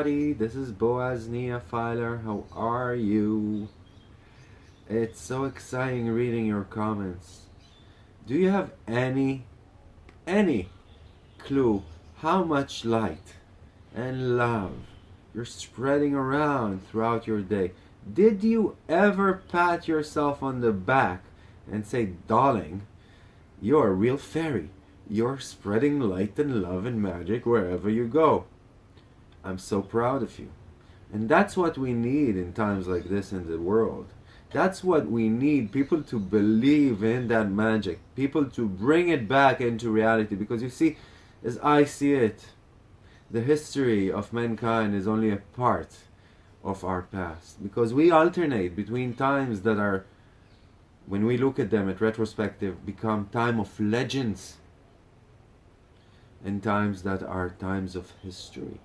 everybody. This is Boaz Nia Filer. How are you? It's so exciting reading your comments. Do you have any, any clue how much light and love you're spreading around throughout your day? Did you ever pat yourself on the back and say, darling, you're a real fairy. You're spreading light and love and magic wherever you go. I'm so proud of you. And that's what we need in times like this in the world. That's what we need, people to believe in that magic, people to bring it back into reality. Because you see, as I see it, the history of mankind is only a part of our past. Because we alternate between times that are, when we look at them at retrospective, become time of legends and times that are times of history.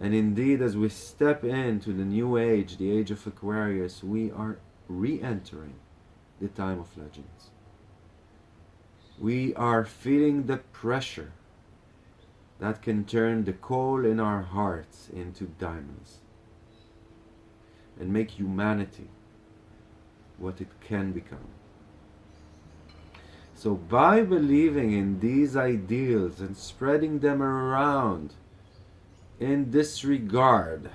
And indeed, as we step into the new age, the age of Aquarius, we are re-entering the time of legends. We are feeling the pressure that can turn the coal in our hearts into diamonds and make humanity what it can become. So by believing in these ideals and spreading them around in disregard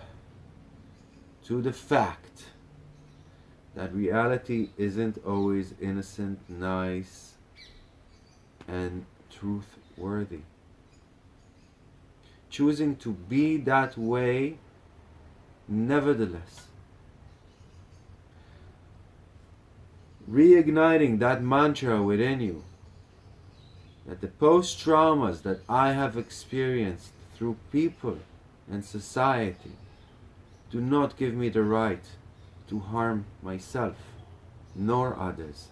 to the fact that reality isn't always innocent, nice, and truth-worthy. Choosing to be that way, nevertheless. Reigniting that mantra within you that the post-traumas that I have experienced through people and society do not give me the right to harm myself nor others.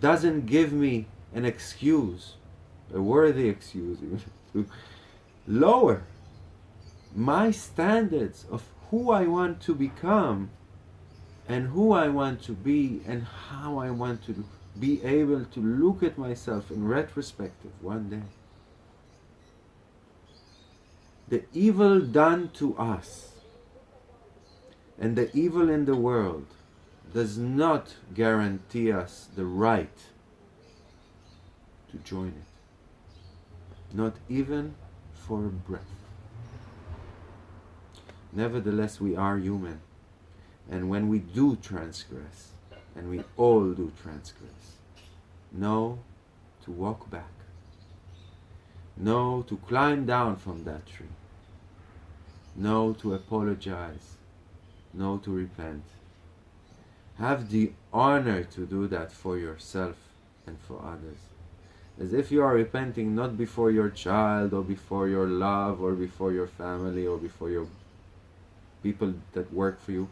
Doesn't give me an excuse, a worthy excuse, to lower my standards of who I want to become and who I want to be and how I want to be able to look at myself in retrospective one day the evil done to us and the evil in the world does not guarantee us the right to join it. Not even for a breath. Nevertheless, we are human. And when we do transgress, and we all do transgress, know to walk back no, to climb down from that tree. No, to apologize. No, to repent. Have the honor to do that for yourself and for others. As if you are repenting not before your child or before your love or before your family or before your people that work for you,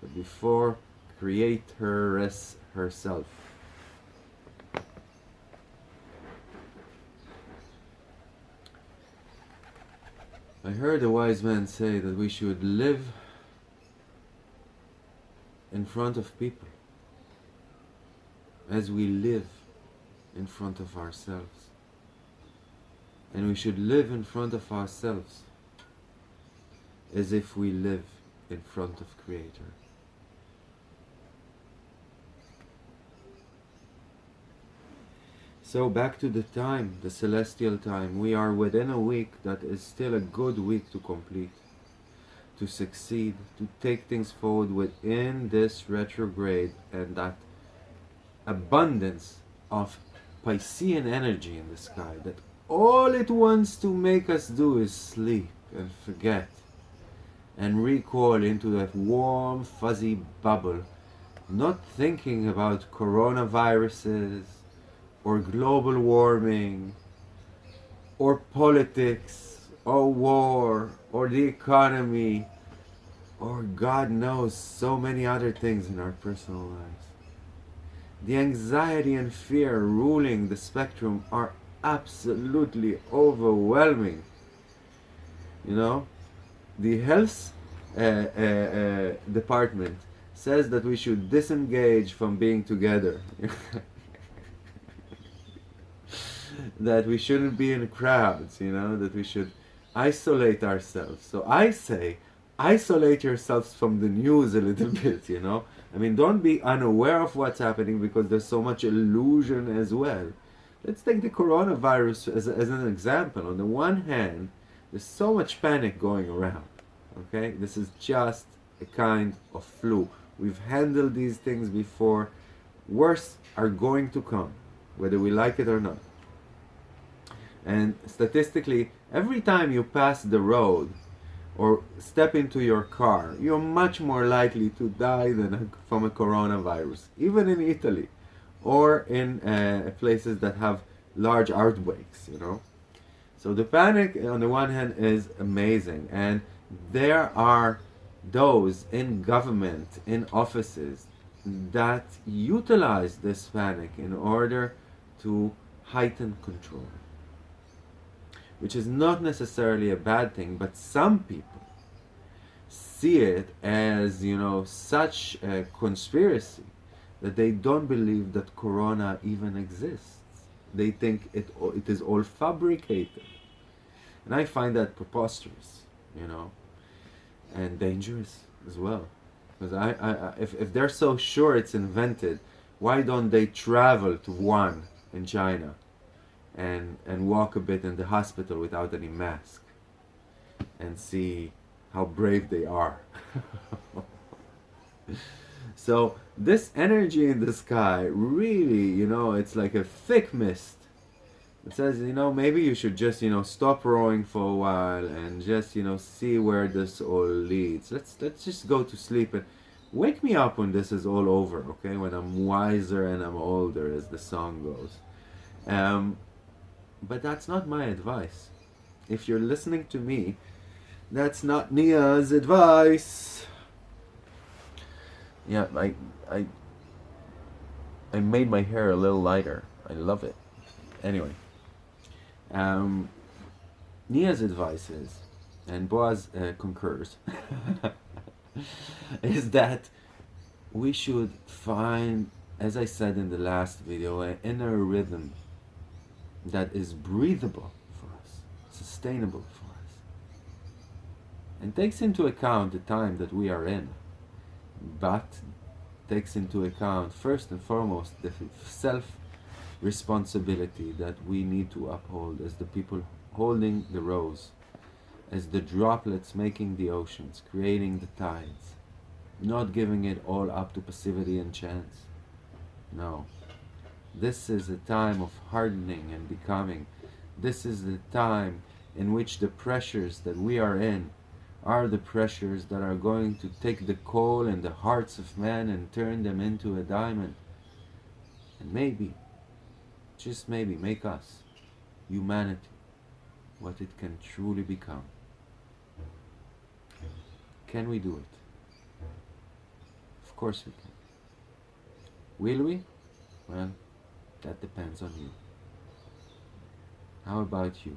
but before Creator herself. I heard a wise man say that we should live in front of people as we live in front of ourselves. And we should live in front of ourselves as if we live in front of Creator. So back to the time, the celestial time. We are within a week that is still a good week to complete, to succeed, to take things forward within this retrograde and that abundance of Piscean energy in the sky that all it wants to make us do is sleep and forget and recoil into that warm fuzzy bubble not thinking about coronaviruses or global warming or politics or war or the economy or God knows so many other things in our personal lives. The anxiety and fear ruling the spectrum are absolutely overwhelming. You know, the health uh, uh, uh, department says that we should disengage from being together. that we shouldn't be in crowds, you know, that we should isolate ourselves. So I say, isolate yourselves from the news a little bit, you know? I mean, don't be unaware of what's happening because there's so much illusion as well. Let's take the coronavirus as, as an example. On the one hand, there's so much panic going around. Okay, this is just a kind of flu. We've handled these things before. Worse are going to come, whether we like it or not. And statistically, every time you pass the road or step into your car, you're much more likely to die than from a coronavirus, even in Italy or in uh, places that have large outbreaks, you know. So the panic, on the one hand, is amazing, and there are those in government, in offices, that utilize this panic in order to heighten control. Which is not necessarily a bad thing, but some people see it as, you know, such a conspiracy that they don't believe that Corona even exists. They think it, it is all fabricated. And I find that preposterous, you know, and dangerous as well. Because I, I, if, if they're so sure it's invented, why don't they travel to Wuhan in China and, and walk a bit in the hospital without any mask and see how brave they are? so this energy in the sky really, you know, it's like a thick mist. It says, you know, maybe you should just, you know, stop rowing for a while and just, you know, see where this all leads. Let's let's just go to sleep and wake me up when this is all over, okay? When I'm wiser and I'm older, as the song goes. Um, but that's not my advice. If you're listening to me, that's not Nia's advice. Yeah, I, I, I made my hair a little lighter. I love it. Anyway, um, Nia's advice is, and Boaz uh, concurs, is that we should find, as I said in the last video, an inner rhythm that is breathable for us, sustainable for us, and takes into account the time that we are in, but takes into account first and foremost the self responsibility that we need to uphold as the people holding the rose, as the droplets making the oceans, creating the tides, not giving it all up to passivity and chance. No. This is a time of hardening and becoming. This is the time in which the pressures that we are in are the pressures that are going to take the coal in the hearts of men and turn them into a diamond. And maybe, just maybe, make us, humanity, what it can truly become. Can we do it? Of course we can. Will we? Well, that depends on you. How about you?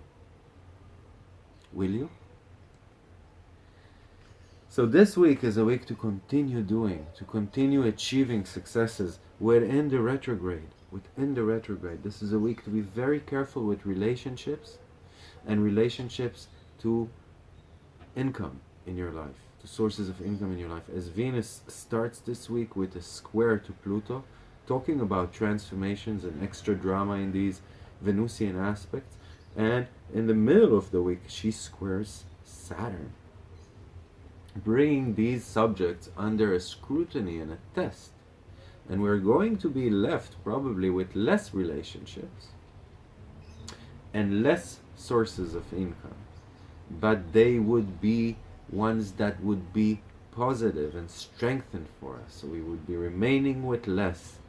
Will you? So this week is a week to continue doing, to continue achieving successes within the retrograde. Within the retrograde. This is a week to be very careful with relationships and relationships to income in your life, to sources of income in your life. As Venus starts this week with a square to Pluto, talking about transformations and extra drama in these Venusian aspects, and in the middle of the week she squares Saturn bringing these subjects under a scrutiny and a test. And we're going to be left probably with less relationships and less sources of income. But they would be ones that would be positive and strengthened for us. So we would be remaining with less,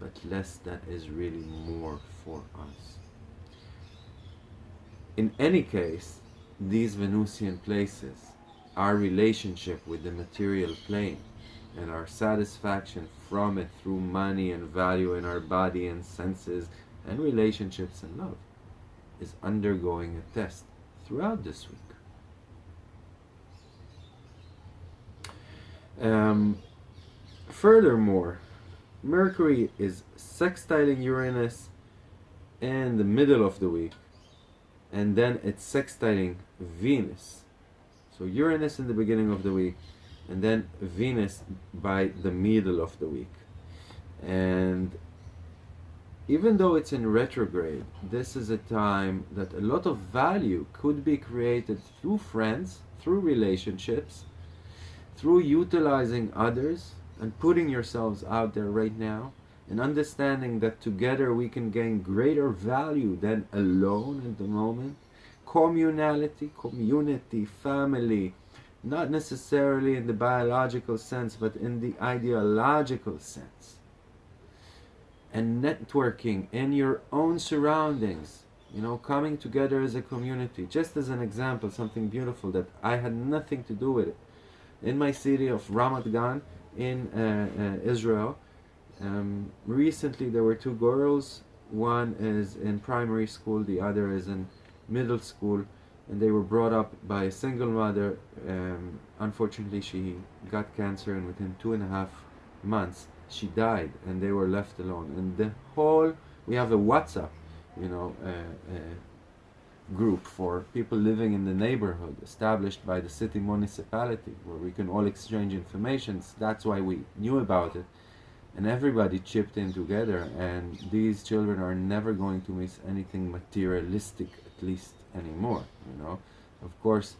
but less that is really more for us. In any case, these Venusian places our relationship with the material plane and our satisfaction from it through money and value in our body and senses and relationships and love is undergoing a test throughout this week. Um, furthermore, Mercury is sextiling Uranus in the middle of the week and then it's sextiling Venus. So Uranus in the beginning of the week, and then Venus by the middle of the week. And even though it's in retrograde, this is a time that a lot of value could be created through friends, through relationships, through utilizing others and putting yourselves out there right now and understanding that together we can gain greater value than alone at the moment. Communality, community, family, not necessarily in the biological sense, but in the ideological sense. And networking in your own surroundings, you know, coming together as a community. Just as an example, something beautiful that I had nothing to do with it. In my city of Ramat Gan in uh, uh, Israel, um, recently there were two girls. One is in primary school, the other is in middle school, and they were brought up by a single mother. Um, unfortunately, she got cancer, and within two and a half months, she died, and they were left alone. And the whole, we have a WhatsApp, you know, uh, uh, group for people living in the neighborhood, established by the city municipality, where we can all exchange information. That's why we knew about it. And everybody chipped in together and these children are never going to miss anything materialistic at least anymore you know? Of course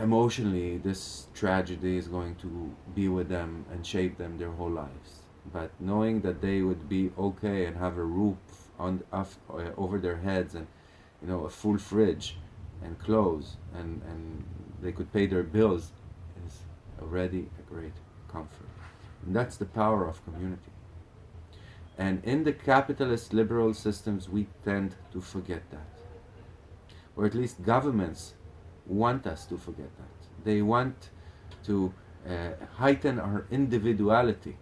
emotionally this tragedy is going to be with them and shape them their whole lives but knowing that they would be okay and have a roof on off, uh, over their heads and you know a full fridge and clothes and and they could pay their bills is already a great comfort and that's the power of community. And in the capitalist liberal systems, we tend to forget that. Or at least governments want us to forget that. They want to uh, heighten our individuality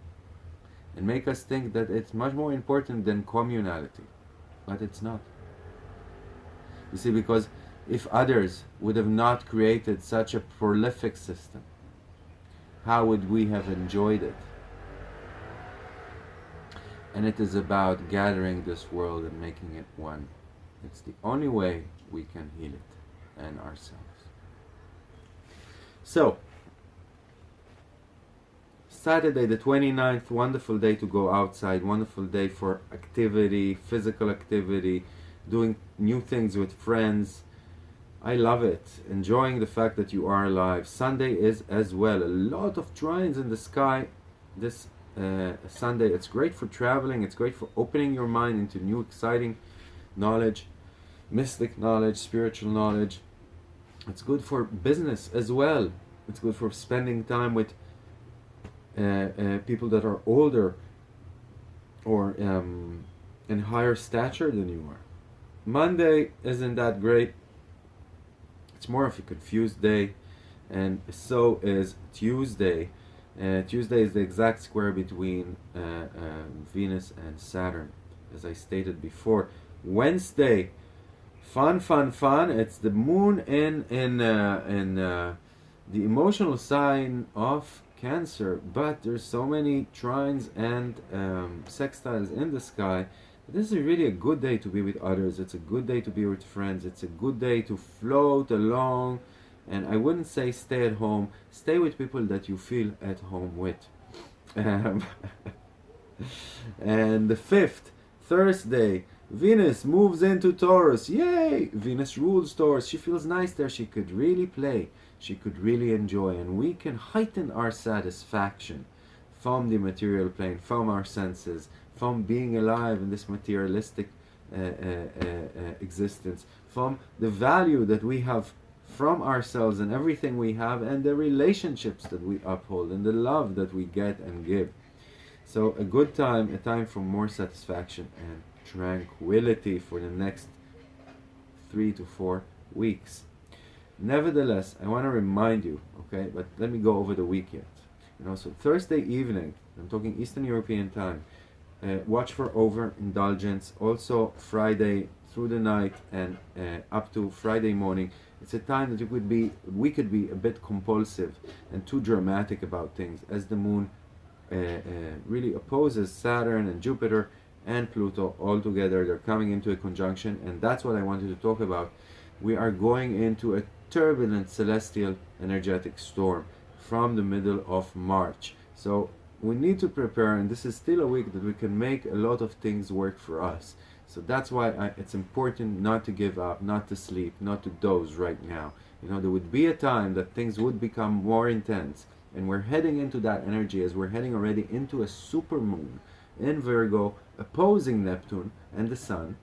and make us think that it's much more important than communality. But it's not. You see, because if others would have not created such a prolific system, how would we have enjoyed it? and it is about gathering this world and making it one. It's the only way we can heal it and ourselves. So, Saturday the 29th, wonderful day to go outside, wonderful day for activity, physical activity, doing new things with friends. I love it, enjoying the fact that you are alive. Sunday is as well. A lot of trines in the sky this uh, Sunday. It's great for traveling. It's great for opening your mind into new, exciting knowledge, mystic knowledge, spiritual knowledge. It's good for business as well. It's good for spending time with people that are older or um, in higher stature than you are. Monday isn't that great. It's more of a confused day, and so is Tuesday. Uh, Tuesday is the exact square between uh, uh, Venus and Saturn, as I stated before. Wednesday, fun, fun, fun. It's the moon in in uh, in uh, the emotional sign of Cancer, but there's so many trines and um, sextiles in the sky. This is really a good day to be with others. It's a good day to be with friends. It's a good day to float along and I wouldn't say stay at home. Stay with people that you feel at home with. Um, and the fifth, Thursday, Venus moves into Taurus. Yay! Venus rules Taurus. She feels nice there. She could really play. She could really enjoy. And we can heighten our satisfaction from the material plane, from our senses, from being alive in this materialistic uh, uh, uh, uh existence, from the value that we have from ourselves and everything we have and the relationships that we uphold and the love that we get and give. So a good time, a time for more satisfaction and tranquility for the next three to four weeks. Nevertheless, I want to remind you, okay, but let me go over the week yet. You know, so Thursday evening, I'm talking Eastern European time, uh, watch for overindulgence. Also Friday through the night and uh, up to Friday morning, it's a time that you could be, we could be a bit compulsive and too dramatic about things as the moon uh, uh, really opposes Saturn and Jupiter and Pluto all together. They're coming into a conjunction, and that's what I wanted to talk about. We are going into a turbulent celestial energetic storm from the middle of March. So we need to prepare, and this is still a week that we can make a lot of things work for us. So that's why I, it's important not to give up, not to sleep, not to doze right now. You know, there would be a time that things would become more intense, and we're heading into that energy as we're heading already into a super moon in Virgo opposing Neptune and the Sun.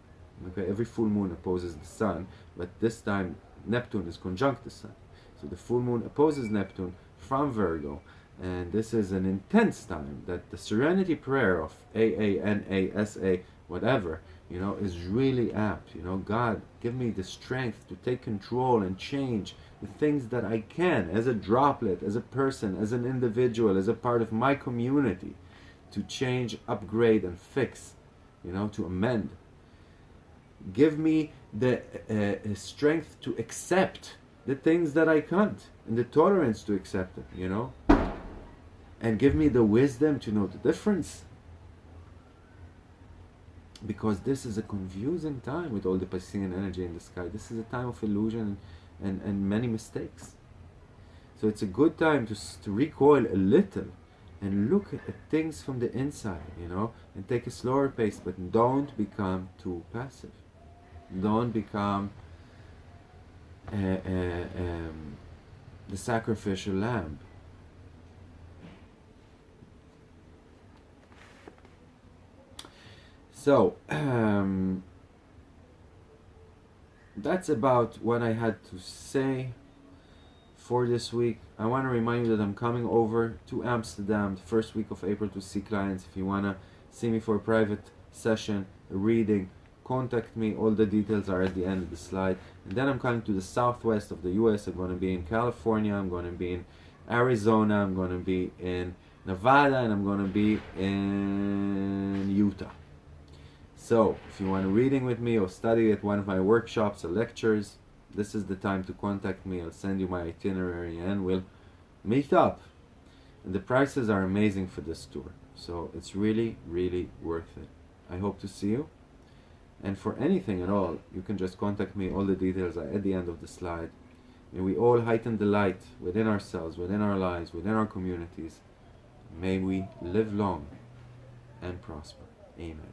Okay, every full moon opposes the Sun, but this time Neptune is conjunct the Sun. So the full moon opposes Neptune from Virgo, and this is an intense time that the Serenity Prayer of A-A-N-A-S-A, whatever, you know, is really apt. You know, God, give me the strength to take control and change the things that I can as a droplet, as a person, as an individual, as a part of my community to change, upgrade, and fix, you know, to amend. Give me the uh, strength to accept the things that I can't and the tolerance to accept them, you know, and give me the wisdom to know the difference because this is a confusing time with all the Piscean energy in the sky. This is a time of illusion and, and many mistakes. So it's a good time to, to recoil a little and look at things from the inside, you know, and take a slower pace, but don't become too passive. Don't become um, the sacrificial lamb. So, um, that's about what I had to say for this week. I want to remind you that I'm coming over to Amsterdam the first week of April to see clients. If you want to see me for a private session, a reading, contact me. All the details are at the end of the slide. And then I'm coming to the southwest of the US. I'm going to be in California. I'm going to be in Arizona. I'm going to be in Nevada. And I'm going to be in Utah. So, if you want a reading with me or study at one of my workshops or lectures, this is the time to contact me. I'll send you my itinerary and we'll meet up. And the prices are amazing for this tour. So it's really, really worth it. I hope to see you. And for anything at all, you can just contact me. All the details are at the end of the slide. May we all heighten the light within ourselves, within our lives, within our communities. May we live long and prosper. Amen.